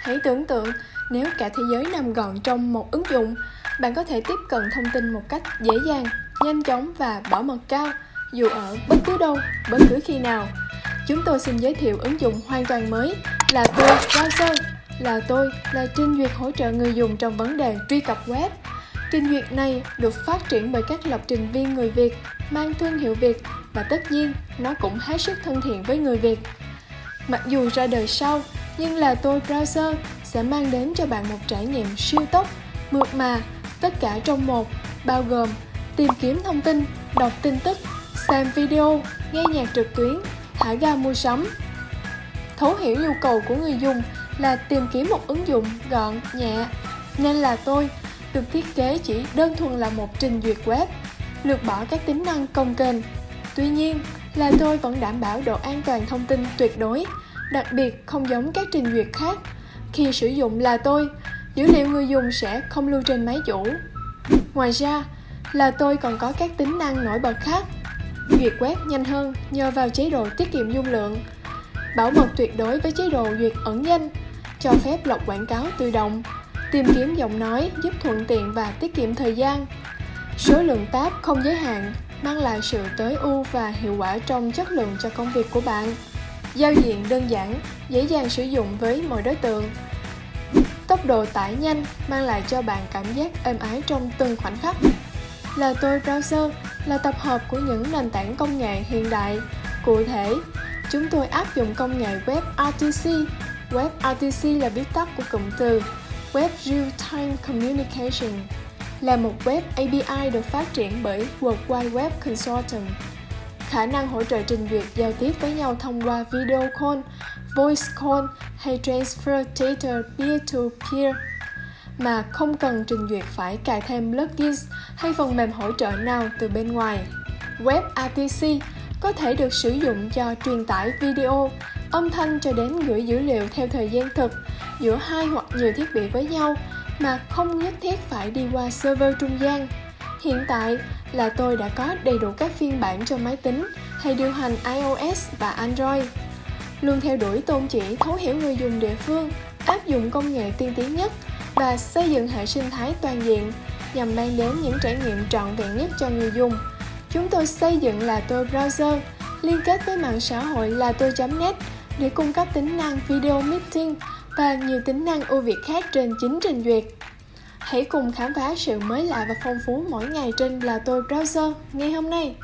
Hãy tưởng tượng nếu cả thế giới nằm gọn trong một ứng dụng, bạn có thể tiếp cận thông tin một cách dễ dàng, nhanh chóng và bảo mật cao, dù ở bất cứ đâu, bất cứ khi nào. Chúng tôi xin giới thiệu ứng dụng hoàn toàn mới là tôi browser. Là tôi là trình duyệt hỗ trợ người dùng trong vấn đề truy cập web. Trình duyệt này được phát triển bởi các lập trình viên người Việt, mang thương hiệu Việt và tất nhiên nó cũng hết sức thân thiện với người Việt. Mặc dù ra đời sau, nhưng là tôi browser sẽ mang đến cho bạn một trải nghiệm siêu tốc, mượt mà, tất cả trong một, bao gồm tìm kiếm thông tin, đọc tin tức, xem video, nghe nhạc trực tuyến, thả ga mua sắm. Thấu hiểu nhu cầu của người dùng là tìm kiếm một ứng dụng gọn, nhẹ, nên là tôi được thiết kế chỉ đơn thuần là một trình duyệt web, lược bỏ các tính năng công kênh. Tuy nhiên, là tôi vẫn đảm bảo độ an toàn thông tin tuyệt đối, đặc biệt không giống các trình duyệt khác. Khi sử dụng là tôi, dữ liệu người dùng sẽ không lưu trên máy chủ. Ngoài ra, là tôi còn có các tính năng nổi bật khác. Duyệt web nhanh hơn nhờ vào chế độ tiết kiệm dung lượng, bảo mật tuyệt đối với chế độ duyệt ẩn danh, cho phép lọc quảng cáo tự động, tìm kiếm giọng nói giúp thuận tiện và tiết kiệm thời gian. Số lượng tab không giới hạn mang lại sự tối ưu và hiệu quả trong chất lượng cho công việc của bạn. Giao diện đơn giản, dễ dàng sử dụng với mọi đối tượng. Tốc độ tải nhanh mang lại cho bạn cảm giác êm ái trong từng khoảnh khắc. Là tôi browser là tập hợp của những nền tảng công nghệ hiện đại. Cụ thể, chúng tôi áp dụng công nghệ WebRTC. WebRTC là viết tắt của cụm từ Web Real Time Communication là một web API được phát triển bởi World Wide Web Consortium. Khả năng hỗ trợ trình duyệt giao tiếp với nhau thông qua video call, voice call hay transfer data peer-to-peer mà không cần trình duyệt phải cài thêm plugins hay phần mềm hỗ trợ nào từ bên ngoài. WebRTC có thể được sử dụng cho truyền tải video, âm thanh cho đến gửi dữ liệu theo thời gian thực giữa hai hoặc nhiều thiết bị với nhau mà không nhất thiết phải đi qua server trung gian. Hiện tại là tôi đã có đầy đủ các phiên bản cho máy tính hay điều hành iOS và Android. Luôn theo đuổi tôn chỉ thấu hiểu người dùng địa phương, áp dụng công nghệ tiên tiến nhất và xây dựng hệ sinh thái toàn diện nhằm mang đến những trải nghiệm trọn vẹn nhất cho người dùng. Chúng tôi xây dựng là tôi browser, liên kết với mạng xã hội là tôi.net để cung cấp tính năng video meeting và nhiều tính năng ưu việt khác trên chính trình duyệt. Hãy cùng khám phá sự mới lạ và phong phú mỗi ngày trên là tôi browser ngay hôm nay.